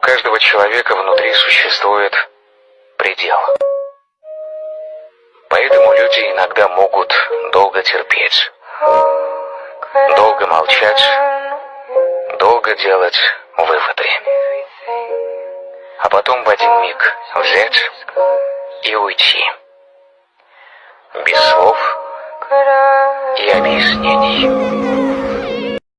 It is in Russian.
каждого человека внутри существует предел. Поэтому люди иногда могут долго терпеть, долго молчать, долго делать выводы. А потом в один миг взять и уйти. Без слов и объяснений.